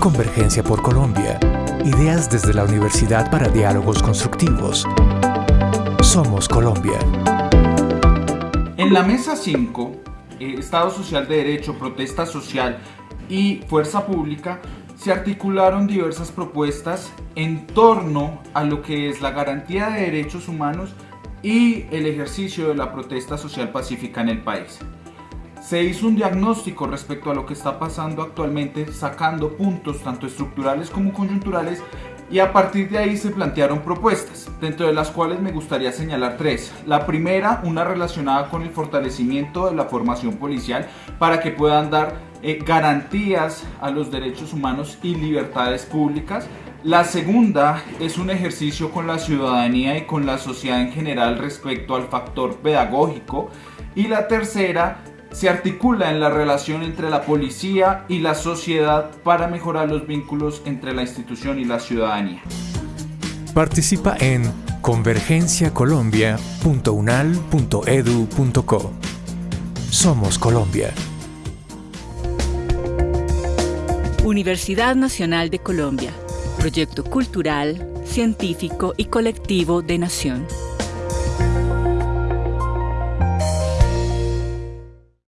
Convergencia por Colombia. Ideas desde la Universidad para Diálogos Constructivos. Somos Colombia. En la mesa 5, eh, Estado Social de Derecho, Protesta Social y Fuerza Pública, se articularon diversas propuestas en torno a lo que es la garantía de derechos humanos y el ejercicio de la protesta social pacífica en el país. Se hizo un diagnóstico respecto a lo que está pasando actualmente, sacando puntos tanto estructurales como coyunturales y a partir de ahí se plantearon propuestas, dentro de las cuales me gustaría señalar tres. La primera, una relacionada con el fortalecimiento de la formación policial para que puedan dar eh, garantías a los derechos humanos y libertades públicas. La segunda es un ejercicio con la ciudadanía y con la sociedad en general respecto al factor pedagógico. Y la tercera se articula en la relación entre la policía y la sociedad para mejorar los vínculos entre la institución y la ciudadanía. Participa en convergenciacolombia.unal.edu.co. Somos Colombia. Universidad Nacional de Colombia. Proyecto cultural, científico y colectivo de nación.